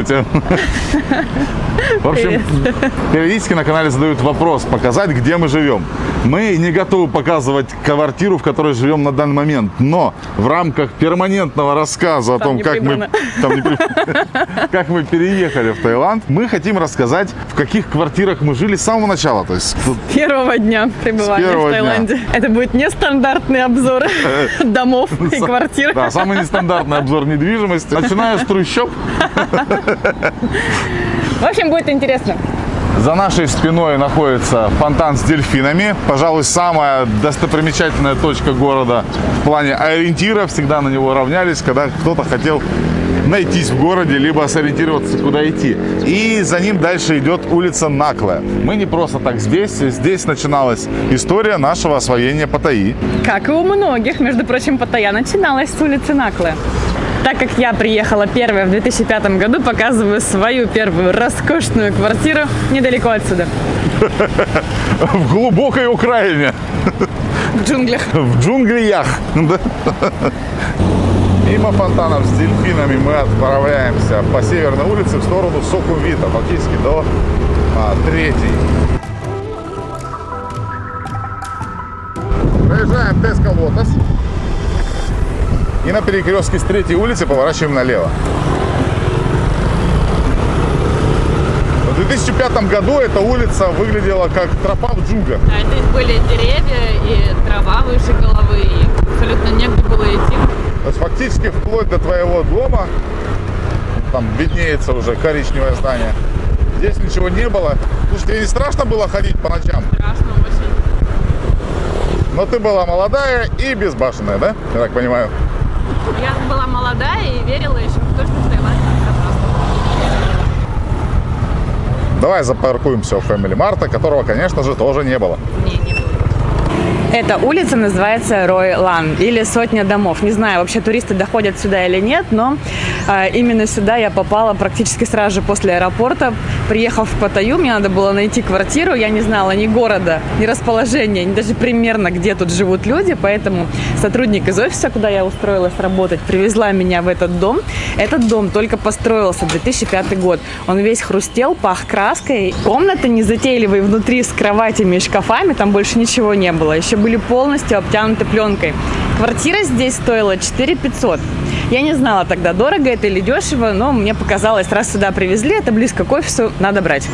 普通 В общем, периодически на канале задают вопрос, показать, где мы живем. Мы не готовы показывать квартиру, в которой живем на данный момент, но в рамках перманентного рассказа о Там том, не как мы, там не как мы переехали в Таиланд, мы хотим рассказать, в каких квартирах мы жили с самого начала. То есть тут Первого дня пребывания первого в дня. Таиланде. Это будет нестандартный обзор домов и квартир. Да, самый нестандартный обзор недвижимости. Начиная с трущоб. В общем, будет интересно. За нашей спиной находится фонтан с дельфинами. Пожалуй, самая достопримечательная точка города в плане ориентира. Всегда на него равнялись, когда кто-то хотел найтись в городе, либо сориентироваться, куда идти. И за ним дальше идет улица Наклая. Мы не просто так здесь. Здесь начиналась история нашего освоения Паттайи. Как и у многих, между прочим, Паттайя начиналась с улицы Наклы. Так как я приехала первая в 2005 году, показываю свою первую роскошную квартиру недалеко отсюда, В глубокой Украине. в джунглях. в джунглях. Да. Мимо фонтанов с дельфинами мы отправляемся по северной улице в сторону Сокувита, фактически до а, третьей. Проезжаем Теско Лотос. И на перекрестке с третьей улицы поворачиваем налево. В 2005 году эта улица выглядела как тропа в джунглях. Да, здесь были деревья и трава выше головы, и абсолютно негде было идти. То есть фактически вплоть до твоего дома, там виднеется уже коричневое здание, здесь ничего не было. Слушай, тебе не страшно было ходить по ночам? Страшно очень. Но ты была молодая и безбашенная, да? Я так понимаю. Я была молодая и верила еще в то, что в Таиланде. Давай запаркуемся у Family Марта, которого, конечно же, тоже не было. Не, не было. Эта улица называется Рой Лан или Сотня домов. Не знаю, вообще туристы доходят сюда или нет, но э, именно сюда я попала практически сразу же после аэропорта. Приехав в Паттайю, мне надо было найти квартиру. Я не знала ни города, ни расположения, ни даже примерно, где тут живут люди. Поэтому сотрудник из офиса, куда я устроилась работать, привезла меня в этот дом. Этот дом только построился 2005 год. Он весь хрустел, пах краской. Комната незатейливая внутри с кроватями и шкафами, там больше ничего не было. Еще были полностью обтянуты пленкой. Квартира здесь стоила 4 500. Я не знала тогда, дорого это или дешево, но мне показалось, раз сюда привезли, это близко к офису, надо брать.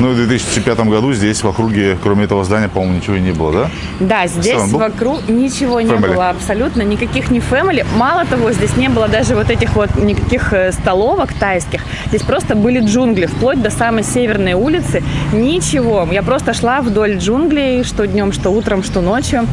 Ну, в 2005 году здесь в округе, кроме этого здания, по-моему, ничего и не было, да? Да, здесь вокруг ничего не Family. было абсолютно, никаких не фэмили. Мало того, здесь не было даже вот этих вот никаких э, столовок тайских. Здесь просто были джунгли, вплоть до самой северной улицы. Ничего. Я просто шла вдоль джунглей, что днем, что утром, что ночью.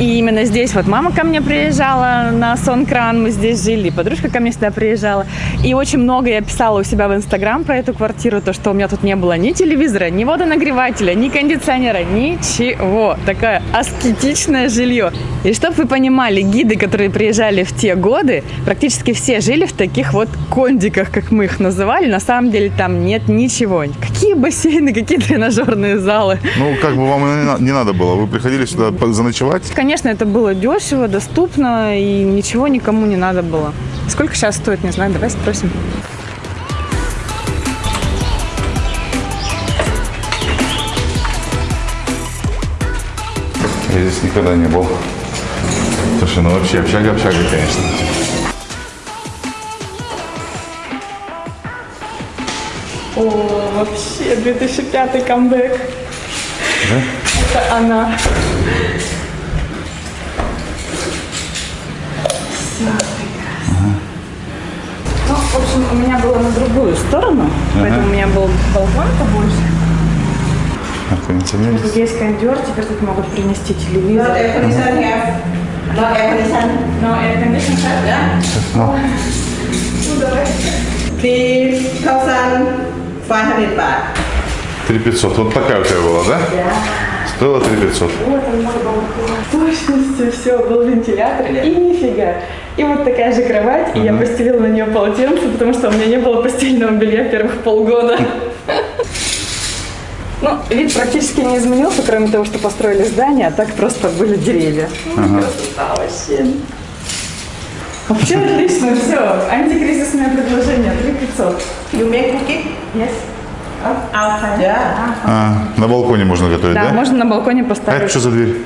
И именно здесь вот мама ко мне приезжала на Сонкран, мы здесь жили, подружка ко мне сюда приезжала. И очень много я писала у себя в Инстаграм про эту квартиру, то, что у меня тут не было ни телевизора, ни водонагревателя, ни кондиционера, ничего. Такое аскетичное жилье. И чтобы вы понимали, гиды, которые приезжали в те годы, практически все жили в таких вот кондиках, как мы их называли. На самом деле там нет ничего. Какие бассейны, какие тренажерные залы. Ну, как бы вам не на- не надо было. Вы приходили сюда заночевать. Конечно, это было дешево, доступно и ничего никому не надо было. Сколько сейчас стоит, не знаю, давай спросим. Я здесь никогда не был. Слушай, ну вообще общага-общага, конечно. О, вообще 2005 камбэк. Да? Это она. Все прекрасно. Ну, в общем, у меня было на другую сторону, поэтому у меня был балкон побольше. А, кондиционер Тут есть? кондер, теперь тут могут принести телевизор. Air condition have. Not air condition. Но have, да? Ну, thousand five hundred baht. 3500. Вот такая у тебя была, да? Стоила 3500. Вот он мой балкон. В точности все, был вентилятор. И нифига. И вот такая же кровать, и я постелила на нее полотенце, потому что у меня не было постельного белья первых полгода. Ну, вид практически не изменился, кроме того, что построили здание, а так просто были деревья. Ну, красота вообще. Вообще отлично, все. Антикризисное предложение, 3500. You make cookie? Yes. Outside. Yeah. А, на балконе можно готовить, Да, да? можно на балконе А это поставить. что за дверь?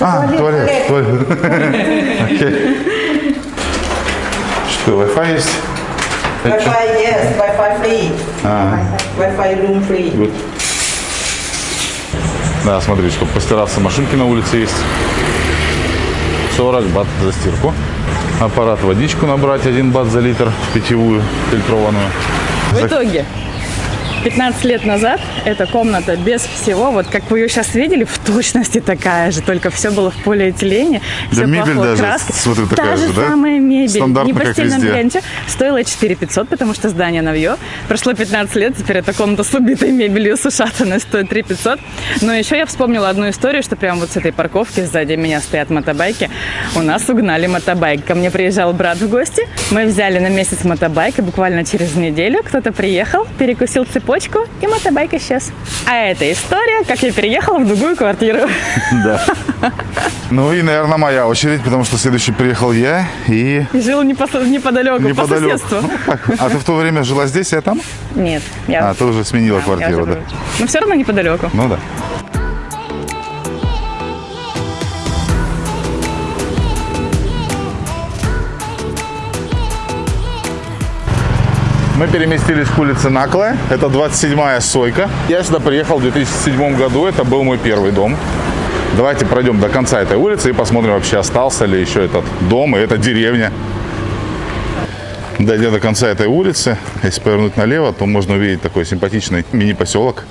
А, туалет. туалет. Окей. Что, Wi-Fi есть? Что? Wi-Fi, yes. Wi-Fi free. А, Wi-Fi room free. вот. Да, смотри, чтобы постираться, машинки на улице есть. 40 бат за стирку. Аппарат водичку набрать 1 бат за литр, питьевую, фильтрованную. В итоге, 15 лет назад эта комната без всего, вот как вы ее сейчас видели, в точности такая же, только все было в полиэтилене, Да все мебель пахло даже, краской. смотри, Та такая же же, да? самая мебель, не по как стильном везде. ленте, стоила 4 500, потому что здание новье. Прошло 15 лет, теперь эта комната с убитой мебелью, с ушатанной, стоит 3 500. Но еще я вспомнила одну историю, что прямо вот с этой парковки сзади меня стоят мотобайки. У нас угнали мотобайк. Ко мне приезжал брат в гости, мы взяли на месяц мотобайк, и буквально через неделю кто-то приехал, перекусил цепочку, и мотобайк исчез. А это история, как я переехала в другую квартиру. Да. Ну и, наверное, моя очередь, потому что следующий приехал я и И жил непосо- неподалеку, по неподалеку. соседству. Ну, как? А ты в то время жила здесь, я там? Нет, я, А, ты уже сменила я квартиру, да? Но все равно неподалеку. Ну да. Мы переместились к улице Наклая. Это 27-я сойка. Я сюда приехал в 2007 году. Это был мой первый дом. Давайте пройдем до конца этой улицы и посмотрим, вообще остался ли еще этот дом и эта деревня. Дойдя до конца этой улицы, если повернуть налево, то можно увидеть такой симпатичный мини-поселок.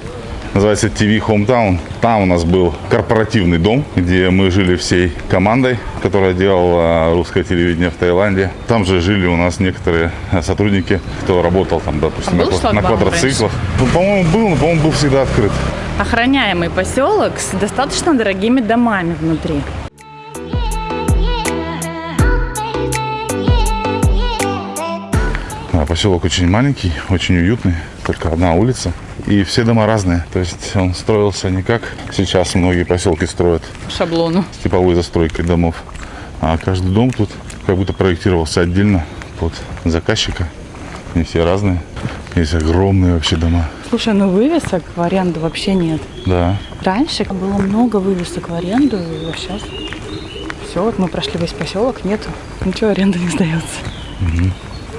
Называется TV Hometown. Там у нас был корпоративный дом, где мы жили всей командой, которая делала русское телевидение в Таиланде. Там же жили у нас некоторые э, сотрудники, кто работал там, допустим, А на, на квадроциклах. Ну, по-моему, был, но, по-моему, был всегда открыт. Охраняемый поселок с достаточно дорогими домами внутри. Поселок очень маленький, очень уютный, только одна улица. И все дома разные. То есть он строился не как сейчас многие поселки строят шаблону. с типовой застройкой домов. А каждый дом тут как будто проектировался отдельно под заказчика. Они все разные. Есть огромные вообще дома. Слушай, ну вывесок в аренду вообще нет. Да. Раньше было много вывесок в аренду, а сейчас все, вот мы прошли весь поселок, нету, ничего аренда не сдается.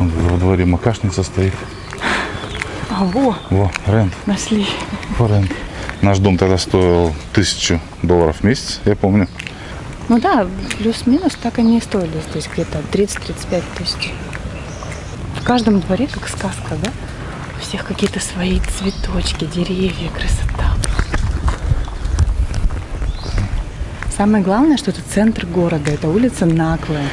Вон Во дворе макашница стоит. А, во, Во, рент. нашли. Во, рент. Наш дом тогда стоил тысячу долларов в месяц, я помню. Ну да, плюс-минус так они и стоили здесь где-то 30-35 тысяч. В каждом дворе как сказка, да? У всех какие-то свои цветочки, деревья, красота. Самое главное, что это центр города, это улица Наклая.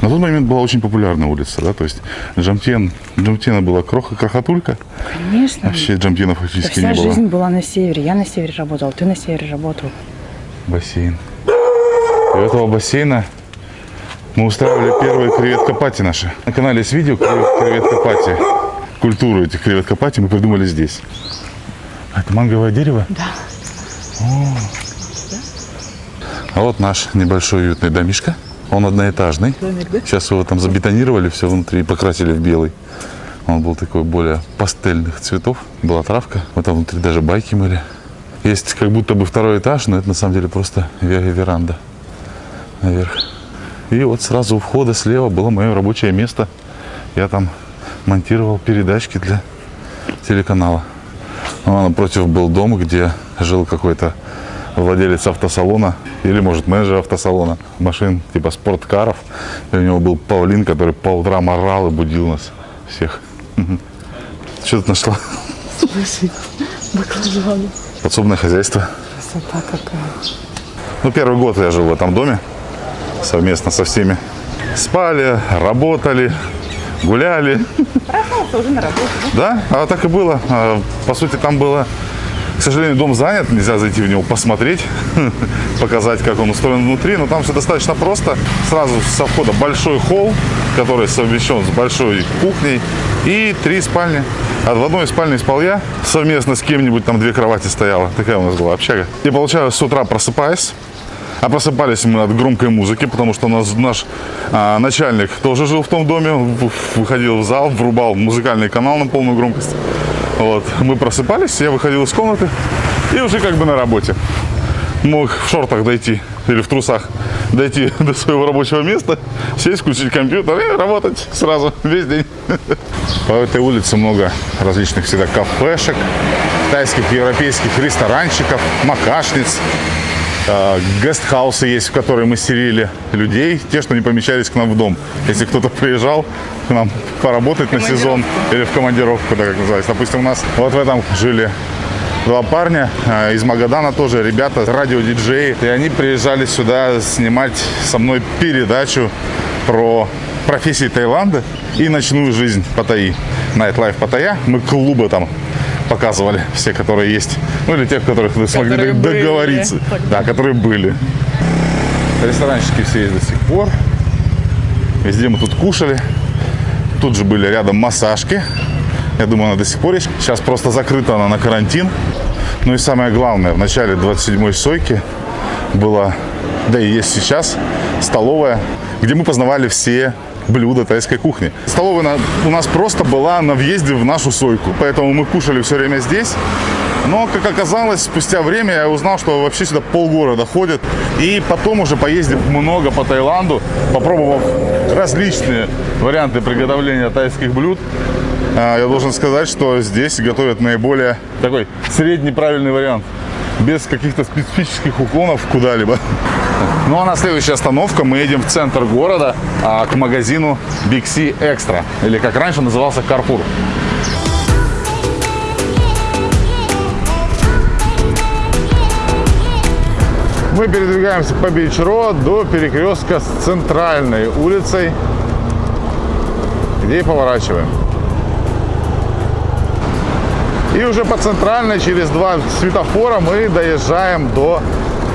На тот момент была очень популярная улица, да, то есть Джамтен, Джамтена была кроха, крохотулька, Конечно. вообще Джамтена Да фактически вся не было. жизнь была на севере. Я на севере работала, ты на севере работал. Бассейн. И у этого бассейна мы устраивали первые креветка-пати наши. На канале есть видео кревет- креветка-пати. Культуру этих креветка-пати мы придумали здесь. А это манговое дерево? Да. А вот наш небольшой уютный домишко. Он одноэтажный. Домик, да? Сейчас его там забетонировали, все внутри и покрасили в белый. Он был такой более пастельных цветов. Была травка. Вот там внутри даже байки мыли. Есть как будто бы второй этаж, но это на самом деле просто ве- веранда наверх. И вот сразу у входа слева было мое рабочее место. Я там монтировал передачки для телеканала. Ну, а напротив был дом, где жил какой-то владелец автосалона или, может, менеджер автосалона машин типа спорткаров. И у него был павлин, который по утрам орал и будил нас всех. Что ты нашла? Слушай, баклажаны. Подсобное хозяйство. Красота какая. Ну, первый год я жил в этом доме совместно со всеми. Спали, работали, гуляли. Проснулся уже на работу, да? Да, а так и было. А, По сути, там было, к сожалению, дом занят, нельзя зайти в него посмотреть, показать, как он устроен внутри, но там все достаточно просто. Сразу со входа большой холл, который совмещен с большой кухней и три спальни. А в одной спальне спал я, совместно с кем-нибудь, там две кровати стояло. Такая у нас была общага. И получалось, с утра просыпаясь, А просыпались мы от громкой музыки, потому что у нас наш а, начальник тоже жил в том доме, выходил в зал, врубал музыкальный канал на полную громкость. Вот. Мы просыпались, я выходил из комнаты и уже как бы на работе. Мог в шортах дойти или в трусах дойти до своего рабочего места, сесть, включить компьютер и работать сразу весь день. По этой улице много различных всегда кафешек, тайских, европейских ресторанчиков, макашниц. Э, Гестхаусы есть, в которые мы селили людей, те, что не помещались к нам в дом. Если кто-то приезжал к нам поработать на сезон или в командировку, да, как называется. Допустим, у нас вот в этом жили два парня э, из Магадана тоже, ребята, радиодиджеи. И они приезжали сюда снимать со мной передачу про профессии Таиланда и ночную жизнь Паттайи. Nightlife Паттайя. Мы клубы там показывали, все, которые есть. Ну, или тех, которых вы смогли Которые были. договориться. Да, которые были. Ресторанчики все есть до сих пор. Везде мы тут кушали. Тут же были рядом массажки. Я думаю, она до сих пор есть. Сейчас просто закрыта она на карантин. Ну и самое главное, в начале 27-й сойки была, да и есть сейчас, столовая, где мы познавали все блюда тайской кухни. Столовая у нас просто была на въезде в нашу сойку, поэтому мы кушали все время здесь. Но, как оказалось, спустя время я узнал, что вообще сюда полгорода ходят. И потом уже поездив много по Таиланду, попробовав различные варианты приготовления тайских блюд, а, я должен сказать, что здесь готовят наиболее такой средний правильный вариант. Без каких-то специфических уклонов куда-либо. Ну а на следующая остановка мы едем в центр города а, к магазину Big C Extra. Или как раньше назывался Carrefour. Мы передвигаемся по Beach Road до перекрестка с центральной улицей, где и поворачиваем. И уже по центральной через два светофора мы доезжаем до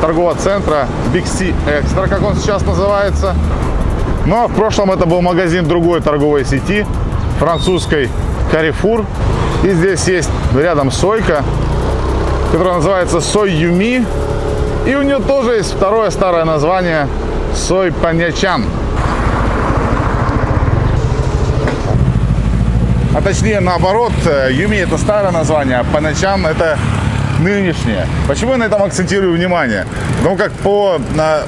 торгового центра Big C Extra, как он сейчас называется. Но в прошлом это был магазин другой торговой сети, французской Carrefour. И здесь есть рядом сойка, которая называется Сой Юми. И у нее тоже есть второе старое название Сой Паньячан. А точнее наоборот, э, Юми это старое название, а Паньячан это нынешнее. Почему я на этом акцентирую внимание? Потому как по на,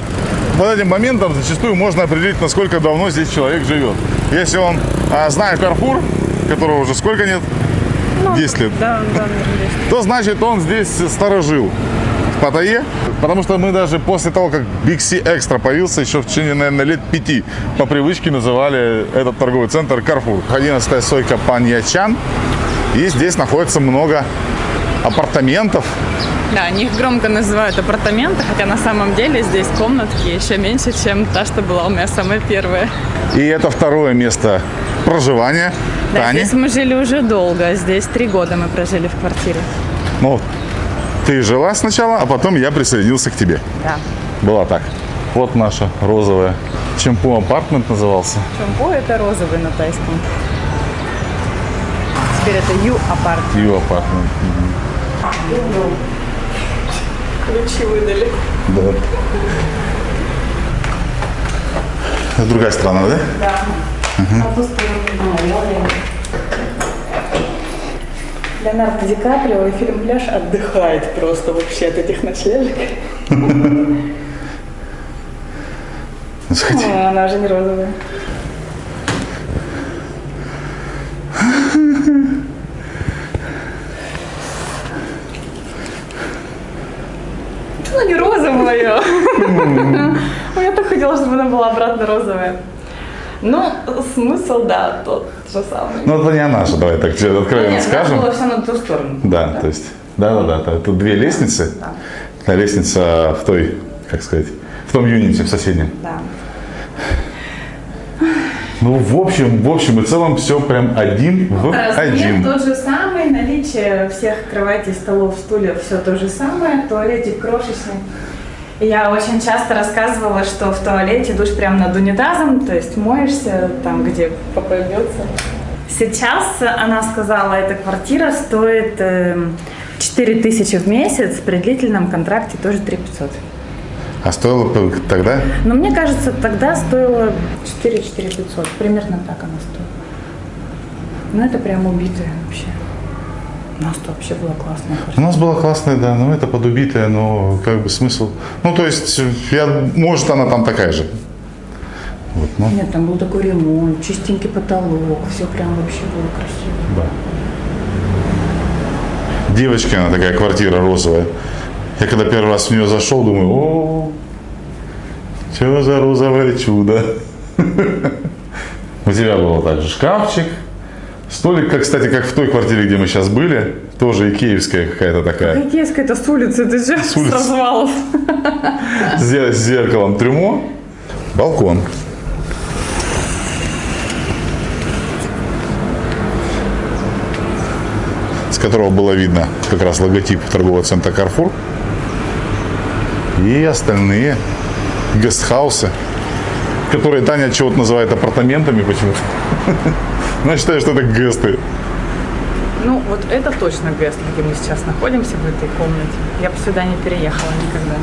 вот этим моментам зачастую можно определить, насколько давно здесь человек живет. Если он а, знает Карфур, которого уже сколько нет, 10 лет, Да, да, наверное, есть. то значит он здесь сторожил в Паттайе, потому что мы даже после того, как Big C Extra появился, еще в течение, наверное, лет пяти, по привычке называли этот торговый центр Carrefour. 11 сойка Паньячан, и здесь находится много апартаментов. Да, они их громко называют апартаменты, хотя на самом деле здесь комнатки еще меньше, чем та, что была у меня самая первая. И это второе место проживания Да, Тани. здесь мы жили уже долго, здесь три года мы прожили в квартире. Ну, ты жила сначала, а потом я присоединился к тебе. Да. Была так. Вот наша розовая. Чемпу апартмент назывался. Чумпо это розовый на тайском. Теперь это ю апарт. Ю апартмент. Ключи выдали. Да. Это другая страна, да? Леонардо Ди Каприо и фильм «Пляж» отдыхает просто вообще от этих ночлежек. Заходи. Ой, она уже не розовая. Она не розовая. Я так хотела, чтобы она была обратно розовая. Ну, смысл, да, тот же самый. Ну, это не она же, давай так тебе откровенно Нет, скажем. было все на ту сторону. Да, то есть, да-да-да, тут две лестницы. Та лестница в той, как сказать, в том юните, в соседнем. Да. Ну, в общем, в общем и целом все прям один в Размер один. тот же самый, наличие всех кроватей, столов, стульев, все то же самое, туалетик крошечный. Я очень часто рассказывала, что в туалете душ прямо над унитазом, то есть моешься там, где попа бьется. Сейчас, она сказала, эта квартира стоит эм, 4 тысячи в месяц, при длительном контракте тоже 3 500. А стоило тогда? Но мне кажется, тогда стоило 4 4 500. Примерно так она стоила. Ну, это прям убитая вообще. У нас вообще была классная У квартира. нас была классная, да, но это подубитая, но как бы смысл. Ну, то есть, я, может, она там такая же. Вот, ну, Нет, там был такой ремонт, чистенький потолок, все прям вообще было красиво. да. Девочка, она такая квартира розовая. Я когда первый раз в нее зашел, думаю, о, что за розовое чудо. У тебя был также шкафчик, столик, как, кстати, как в той квартире, где мы сейчас были, тоже икеевская какая-то такая. Какие это с улицы, ты же с, улицы. развалов. с зе- с зеркалом трюмо, балкон. С которого было видно как раз логотип торгового центра Carrefour. И остальные гестхаусы, которые Таня чего-то называет апартаментами почему-то. Но я считаю, что это гесты. Ну, вот это точно Гест, где мы сейчас находимся, в этой комнате. Я бы сюда не переехала никогда.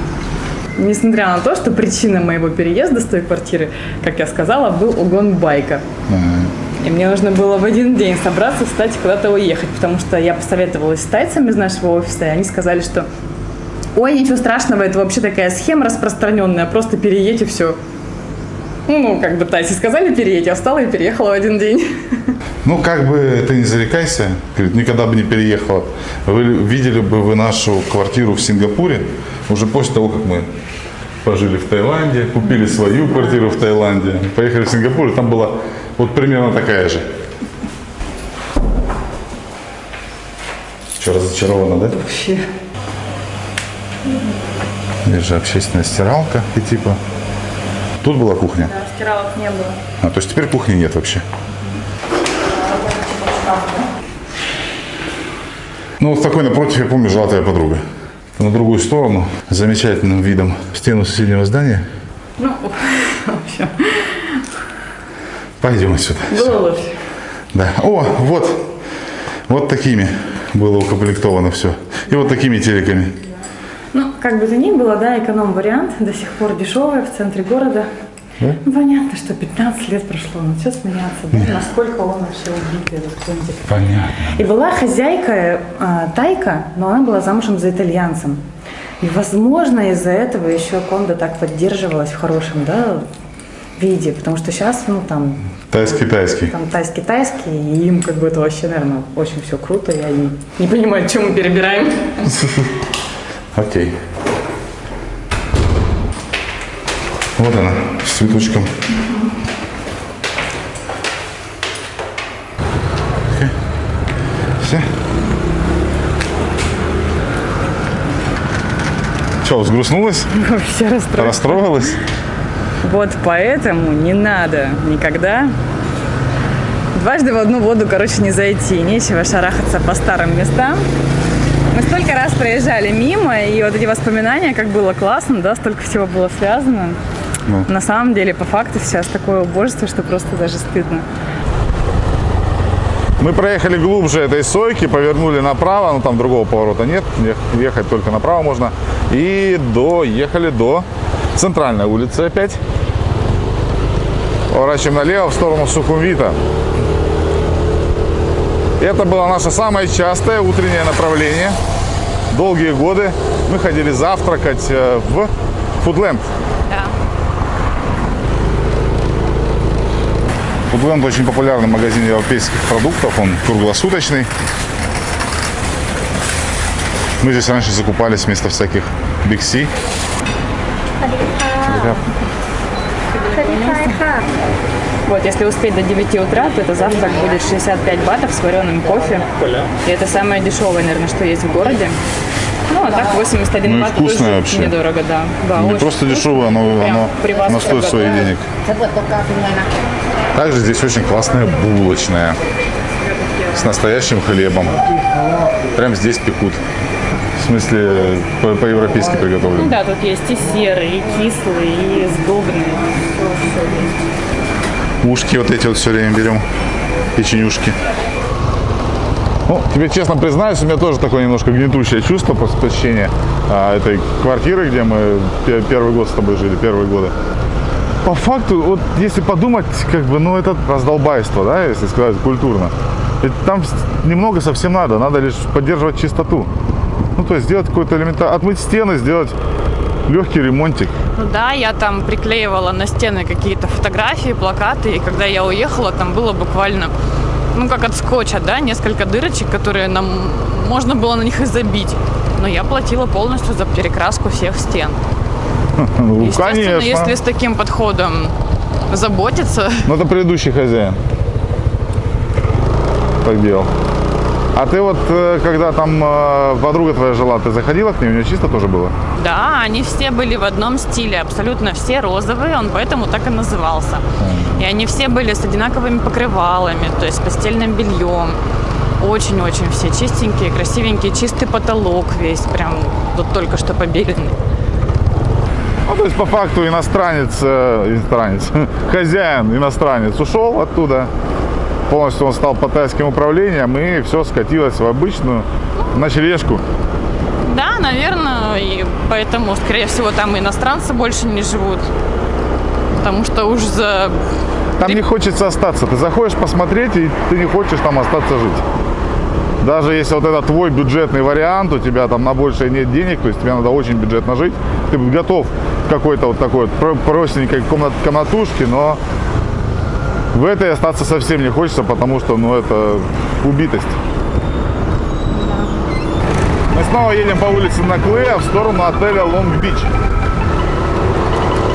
Несмотря на то, что причина моего переезда с той квартиры, как я сказала, был угон байка. И мне нужно было в один день собраться, встать и куда-то уехать, потому что я посоветовалась с тайцами из нашего офиса, и они сказали, что ой, ничего страшного, это вообще такая схема распространенная, просто переедь и все. Ну, как бы тайцы сказали переедь, я встала и переехала в один день. Ну, как бы ты не зарекайся, никогда бы не переехала. Вы видели бы вы нашу квартиру в Сингапуре уже после того, как мы пожили в Таиланде, купили свою квартиру в Таиланде, поехали в Сингапур, и там была вот примерно такая же. Что, разочарована, да? Вообще. Здесь же общественная стиралка и типа. Тут была кухня. Стиралок не было. А, то есть теперь кухни нет вообще. Ну, вот такой напротив, я помню, жила твоя подруга. На другую сторону, с замечательным видом в стену соседнего здания. Ну, в общем, Пойдем отсюда. было лучше. Да. О, вот. Вот такими было укомплектовано все. И вот такими телеками. Ну, как бы то ни было, да, эконом-вариант, до сих пор дешевый, в центре города. Да? Ну, понятно, что 15 лет прошло, но все сменяться, да? Насколько он вообще убитый, этот кондик. Понятно. И была хозяйка э, тайка, но она была замужем за итальянцем. И, возможно, из-за этого еще кондо так поддерживалась в хорошем, да, виде, потому что сейчас, ну, там, Тайский-тайский. там тайский-тайский, и им как бы это вообще, наверное, очень все круто, я не, не понимаю, чем мы перебираем. Окей. Вот она, с цветочком. Все. Что, взгрустнулась? Вообще расстроилась. Расстроилась? Вот поэтому не надо никогда дважды в одну воду, короче, не зайти. Нечего шарахаться по старым местам. Мы столько раз проезжали мимо, и вот эти воспоминания, как было классно, да, столько всего было связано. Ну. На самом деле, по факту, сейчас такое убожество, что просто даже стыдно. Мы проехали глубже этой сойки, повернули направо, но там другого поворота нет, ех- ехать только направо можно. И доехали до центральной улицы опять. Поворачиваем налево в сторону Сухумвита. Это было наше самое частое утреннее направление. Долгие годы мы ходили завтракать э, в Фудленд. Да. Фудленд очень популярный магазин европейских продуктов, он круглосуточный. Мы здесь раньше закупались вместо всяких Big C. Вот, если успеть до 9 утра, то это завтрак будет 65 батов с вареным кофе. И это самое дешевое, наверное, что есть в городе. Ну, а так 81 Ну и бат вкусное тоже вообще. недорого, да. да Не просто вкусно. дешевое, оно, оно, оно стоит своих денег. Также здесь очень классная булочная с настоящим хлебом. Прям здесь пекут. В смысле, по- по-европейски Ну приготовлено. да, тут есть и серый, и кислый, и сдобный. Ушки вот эти вот все время берем. Печенюшки. Ну, тебе честно признаюсь, у меня тоже такое немножко гнетущее чувство после посещения а, этой квартиры, где мы пе- первый год с тобой жили, первые годы. По факту, вот если подумать, как бы, ну, это раздолбайство, да, если сказать культурно. Ведь там немного совсем надо, надо лишь поддерживать чистоту. Ну, то есть сделать какой-то элементарный, отмыть стены, сделать легкий ремонтик. Ну да, я там приклеивала на стены какие-то фотографии, плакаты, и когда я уехала, там было буквально, ну как от скотча, да, несколько дырочек, которые нам можно было на них и забить. Но я платила полностью за перекраску всех стен. Ну, Естественно, конечно. если с таким подходом заботиться, Ну, это предыдущий хозяин. Так делал. А ты вот, э, когда там э, подруга твоя жила, ты заходила к ней, у нее чисто тоже было? да, они все были в одном стиле, абсолютно все розовые, он поэтому так и назывался. И они все были с одинаковыми покрывалами, то есть постельным бельем. Очень-очень все чистенькие, красивенькие, чистый потолок весь, прям вот только что побеленный. Ну, то есть, по факту, иностранец, э, иностранец, хозяин иностранец ушел оттуда, полностью он стал по тайским управлением, и все скатилось в обычную ночлежку. Да, наверное, и поэтому, скорее всего, там иностранцы больше не живут. Потому что уж за... Там не хочется остаться. Ты заходишь посмотреть, и ты не хочешь там остаться жить. Даже если вот это твой бюджетный вариант, у тебя там на большее нет денег, то есть тебе надо очень бюджетно жить, ты готов к какой-то вот такой вот про- простенькой комнат, комнатушке, но в этой остаться совсем не хочется, потому что, ну, это убитость. Мы снова едем по улице Наклея в сторону отеля Лонг-Бич.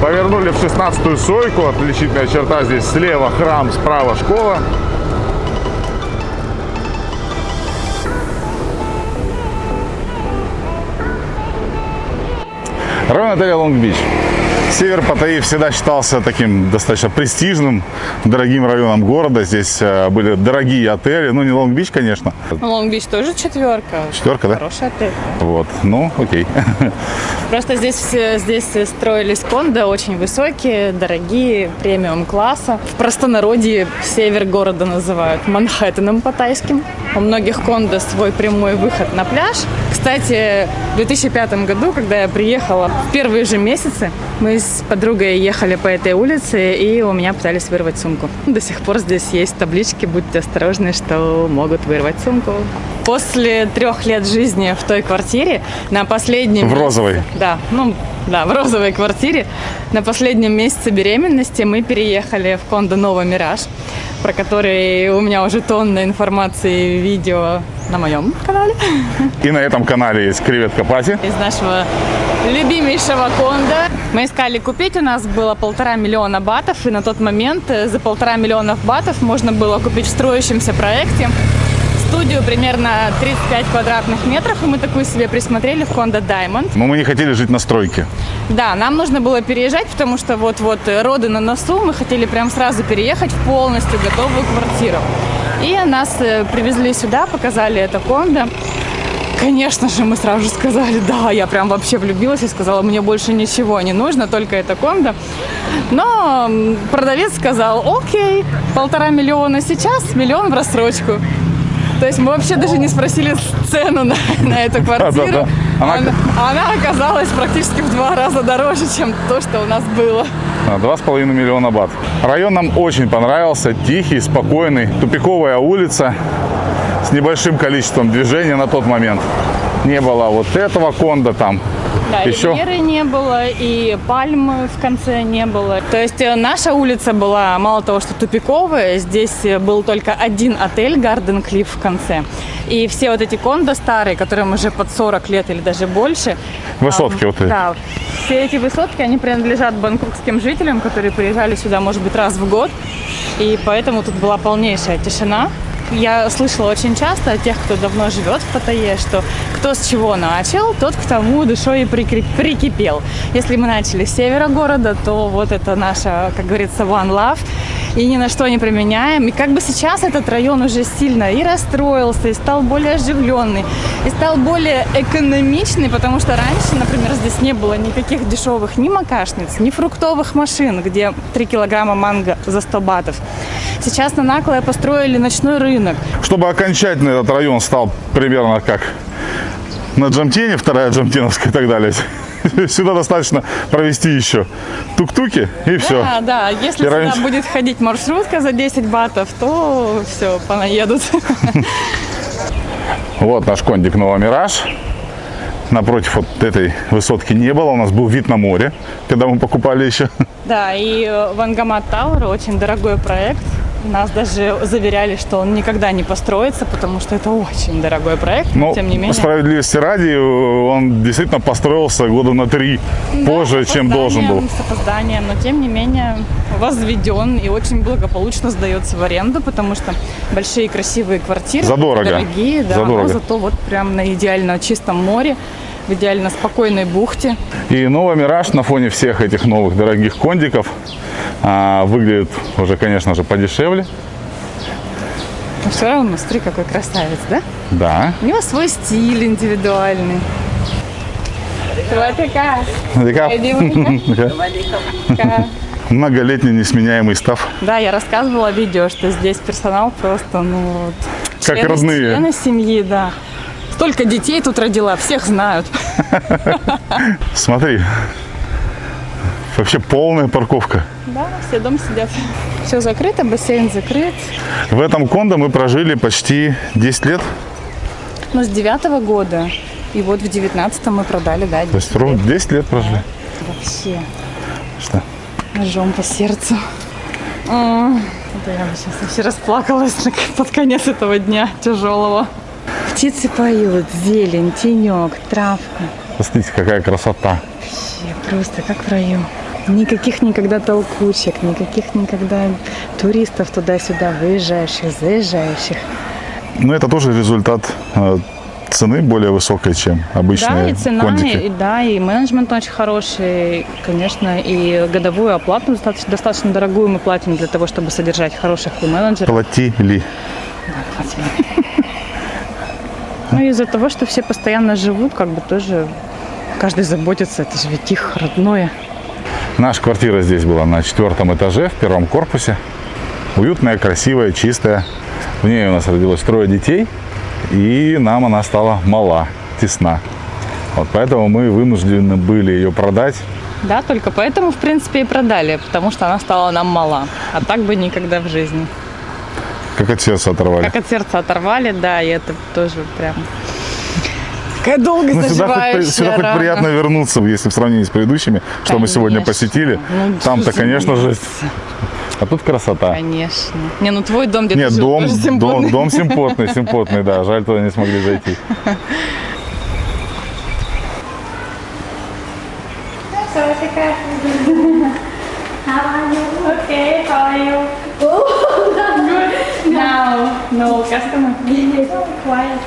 Повернули в 16-ю сойку, отличительная черта здесь слева храм, справа школа. Район отеля Лонг-Бич. Север Паттайи всегда считался таким достаточно престижным, дорогим районом города. Здесь э, были дорогие отели. Ну, не Лонг-Бич, конечно. Лонг-Бич тоже четверка. Четверка, да? Хороший отель. Вот. Ну, окей. Просто здесь, все- здесь строились кондо очень высокие, дорогие, премиум класса. В простонародье север города называют Манхэттеном по-тайским. У многих кондо свой прямой выход на пляж. Кстати, в 2005 году, когда я приехала, в первые же месяцы мы с подругой ехали по этой улице, и у меня пытались вырвать сумку. До сих пор здесь есть таблички «Будьте осторожны, что могут вырвать сумку». После трех лет жизни в той квартире на последнем... В розовой. Да, ну да, в розовой квартире. На последнем месяце беременности мы переехали в кондо Нова Мираж, про который у меня уже тонна информации и видео на моем канале. И на этом канале есть креветка Пати. Из нашего любимейшего кондо. Мы искали купить, у нас было полтора миллиона батов, и на тот момент э, за полтора миллиона батов можно было купить в строящемся проекте студию примерно 35 квадратных метров, и мы такую себе присмотрели в Кондо Diamond. Но мы не хотели жить на стройке. Да, нам нужно было переезжать, потому что вот-вот э, роды на носу, мы хотели прям сразу переехать в полностью готовую квартиру. И нас э, привезли сюда, показали это кондо. Конечно же, мы сразу же сказали, да, я прям вообще влюбилась и сказала, мне больше ничего не нужно, только это кондо. Но продавец сказал, окей, полтора миллиона сейчас, миллион в рассрочку. То есть мы вообще даже не спросили цену на, на эту квартиру. Да-да-да. Она- Она, она оказалась практически в два раза дороже, чем то, что у нас было. Два с половиной миллиона бат. Район нам очень понравился. Тихий, спокойный. Тупиковая улица с небольшим количеством движения на тот момент. Не было вот этого конда там. Да, Еще ривьеры не было, и пальмы в конце не было. То есть э, наша улица была мало того, что тупиковая, здесь э, был только один отель Garden Cliff в конце. И все вот эти кондо старые, которым уже под 40 лет или даже больше. Высотки а, вот эти. Да, все эти высотки, они принадлежат бангкокским жителям, которые приезжали сюда, может быть, раз в год. И поэтому тут была полнейшая тишина. Я слышала очень часто от тех, кто давно живет в Паттайе, что кто с чего начал, тот к тому душой и прикипел. Если мы начали с севера города, то вот это наша, как говорится, one love. и ни на что не применяем. И как бы сейчас этот район уже сильно и расстроился, и стал более оживленный, и стал более экономичный, потому что раньше, например, здесь не было никаких дешевых ни макашниц, ни фруктовых машин, где 3 килограмма манго за 100 батов. Сейчас на Наклое построили ночной рынок. Чтобы окончательно этот район стал примерно как на Джамтене, вторая Джамтеновская и так далее. Сюда достаточно провести еще тук-туки и все. Да, да, если И сюда раньше- будет ходить маршрутка за 10 батов, то все, понаедут. Вот наш кондик Новомираж. Напротив вот этой высотки не было. У нас был вид на море, когда мы покупали еще. Да, и э, Вангамат Тауэр очень дорогой проект. Нас даже заверяли, что он никогда не построится, потому что это очень дорогой проект. Но Тем не менее. справедливости ради, он действительно построился года на три Да, позже, чем должен был. С опозданием, но тем не менее возведен и очень благополучно сдается в аренду, потому что большие красивые квартиры, Задорого. дорогие, да, Задорого. но зато вот прям на идеально чистом море, в идеально спокойной бухте. И новый Мираж на фоне всех этих новых дорогих кондиков а, выглядит уже, конечно же, подешевле. Но все равно, смотри, какой красавец, да? Да. У него свой стиль индивидуальный. Такая. Такая Многолетний несменяемый став. Да, я рассказывала видео, что здесь персонал просто, ну, вот, Как члены- родные. Члены семьи, да. Столько детей тут родила, всех знают. Смотри. Вообще полная парковка. Да, все дом сидят. Все закрыто, бассейн закрыт. В этом кондо мы прожили почти 10 лет. Ну, с девятого года. И вот в девятнадцатом мы продали, да, То есть ровно 10 лет прожили. вообще Что? ножом по сердцу. М, Это я бы сейчас вообще расплакалась под конец этого дня тяжелого. Птицы поют, зелень, тенек, травка. Посмотрите, какая красота. Вообще просто как в раю. Никаких никогда толкучек, никаких никогда туристов туда-сюда, выезжающих, заезжающих. Но это тоже результат э, цены более высокой, чем Да, обычные и цена, кондики. и, да, и менеджмент очень хороший, конечно, и годовую оплату достаточно, достаточно дорогую мы платим для того, чтобы содержать хороших менеджеров. Платили. Ну и из-за того, что все постоянно живут, как бы тоже каждый заботится, это же ведь их родное. Наша квартира здесь была на четвертом этаже, в первом корпусе. Уютная, красивая, чистая. В ней у нас родилось трое детей, и нам она стала мала, тесна. Вот поэтому мы вынуждены были ее продать. Да, только поэтому, в принципе, и продали, потому что она стала нам мала. А так бы никогда в жизни. Как от сердца оторвали. Как от сердца оторвали, да, и это тоже прям такая долго Ну, сюда, хоть, сюда хоть приятно вернуться, если в сравнении с предыдущими, что мы сегодня Конечно. посетили. Ну, Там-то, конечно же, а тут красота. Конечно. Не, ну твой дом где-то Нет, дом, дом, симпотный. дом симпотный, симпотный, да. Жаль, туда не смогли зайти. Okay, how are you? Good. Quiet.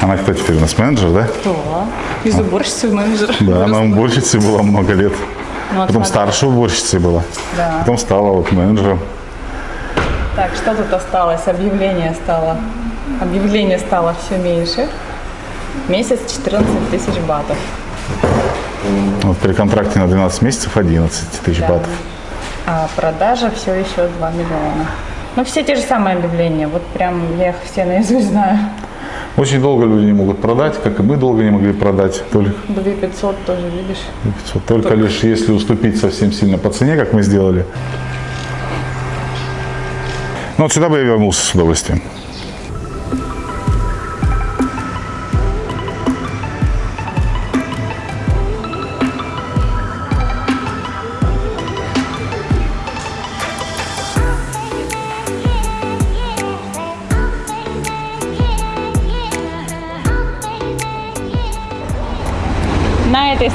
Она, кто теперь у нас менеджер, да? Кто? Из уборщицы в менеджер. Да, она уборщицей была много лет. Ну, Потом старшей уборщицей была. Да. Потом стала вот менеджером. Так, что тут осталось? Объявление стало. Объявление стало все меньше. Месяц 14 тысяч батов. Вот при контракте на 12 месяцев 11 тысяч Да. батов. А продажа все еще 2 миллиона. Ну, все те же самые объявления. Вот прям я их все наизусть знаю. Очень долго люди не могут продать, как и мы долго не могли продать. Только, 2 500 тоже, видишь? только лишь если уступить совсем сильно по цене, как мы сделали. Ну вот сюда бы я вернулся с удовольствием.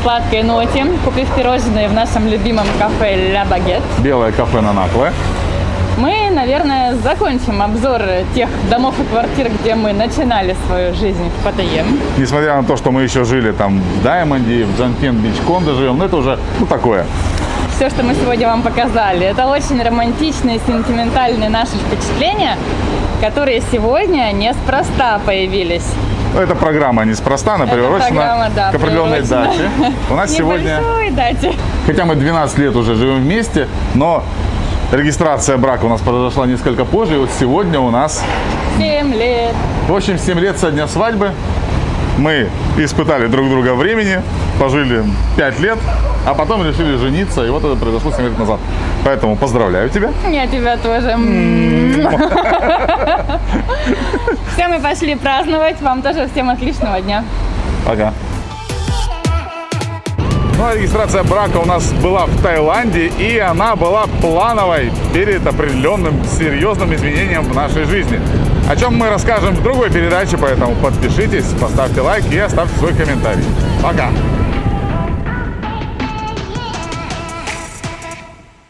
Сладкой ноте, купив пирожные в нашем любимом кафе «Ля Багет», Белое кафе на Накле. мы, наверное, закончим обзор тех домов и квартир, где мы начинали свою жизнь в Паттайе. Несмотря на то, что мы еще жили там в Даймонде, в Джанкен Бич Кондо живем, но это уже ну, такое. Все все, что мы сегодня вам показали. Это очень романтичные, сентиментальные наши впечатления, которые сегодня неспроста появились. Ну, Эта программа неспроста, она Эта приурочена да, к определенной приурочена дате. У нас сегодня, дате. хотя мы 12 лет уже живем вместе, но регистрация брака у нас произошла несколько позже. И вот сегодня у нас, 7 лет. в общем, 7 лет со дня свадьбы. Мы испытали друг друга времени, пожили 5 лет, а потом решили жениться, и вот это произошло 7 лет назад. Поэтому поздравляю тебя. Я тебя тоже. Все, мы пошли праздновать. Вам тоже всем отличного дня. Пока. Ну, а регистрация брака у нас была в Таиланде, и она была плановой перед определенным серьезным изменением в нашей жизни. О чем мы расскажем в другой передаче, поэтому подпишитесь, поставьте лайк и оставьте свой комментарий. Пока!